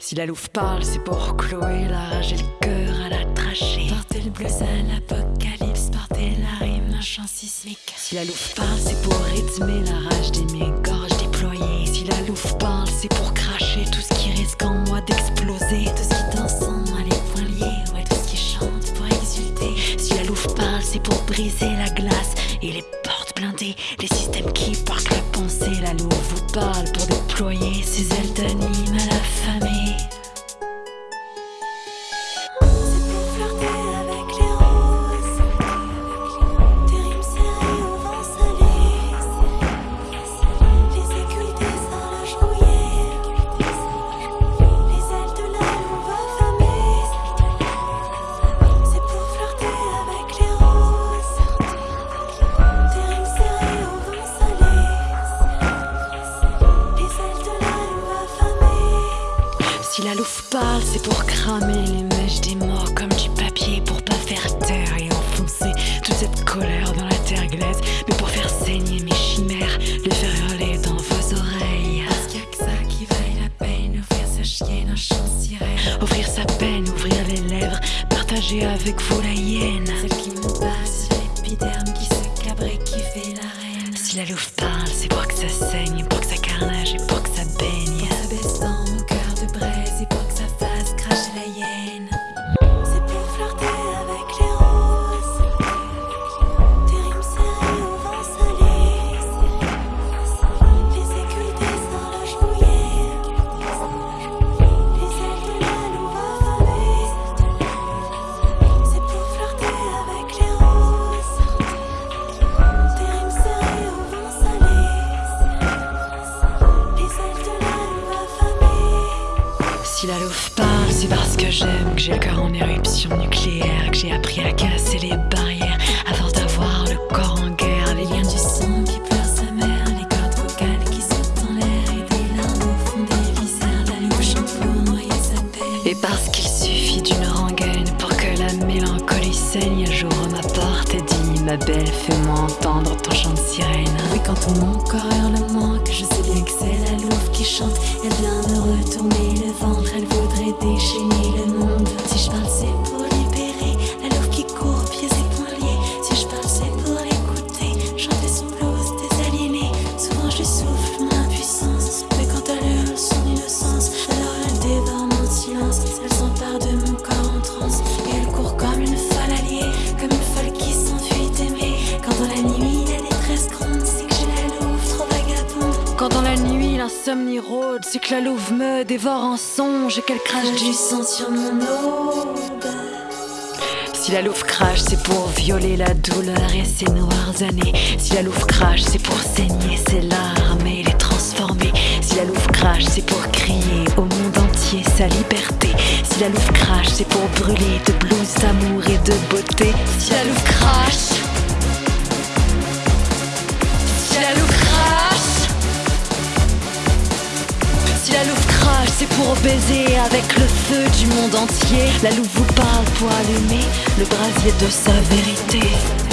Si la louve parle, c'est pour Chloé, la rage et le cœur à la trachée. Portez le blues à l'apocalypse, portez la rime, un chant sismique. Si la louve parle, c'est pour rythmer la rage des gorges déployées. Si la louve parle, c'est pour cracher tout ce qui risque en moi d'exploser. Tout ce qui danse en moi, les poings liés, ouais, tout ce qui chante pour exulter. Si la louve parle, c'est pour briser la glace et les portes blindées. Les systèmes qui parquent la pensée. La louve vous parle pour déployer ses Si la louve parle, c'est pour cramer les mèches des morts comme du papier, pour pas faire taire et enfoncer toute cette colère dans la terre glaise, mais pour faire saigner mes chimères, les faire hurler dans vos oreilles. Parce qu'il y a que ça qui vaille la peine, offrir sa chienne un de sirène. Offrir sa peine, ouvrir les lèvres, partager avec vous la hyène. Celle qui me passe l'épiderme, qui se cabre et qui fait la reine. Si la louve parle, c'est pour que ça saigne, pour que ça carnage et pour que ça baigne. Que j'ai le cœur en éruption nucléaire, que j'ai appris à casser les barrières, jour ma porte et dit Ma belle, fais-moi entendre ton chant de sirène. Oui, quand tout mon corps hurle manque, je sais bien que c'est la louve qui chante. Elle vient me retourner le ventre, elle voudrait déchaîner le monde. Si je parle, c'est pour c'est que la louve me dévore en songe et qu'elle crache du sang sur mon aube. Si la louve crache, c'est pour violer la douleur et ses noires années. Si la louve crache, c'est pour saigner ses larmes et les transformer. Si la louve crache, c'est pour crier au monde entier sa liberté. Si la louve crache, c'est pour brûler de blues, d'amour et de beauté. C'est pour baiser avec le feu du monde entier. La louve vous parle pour allumer le brasier de sa vérité.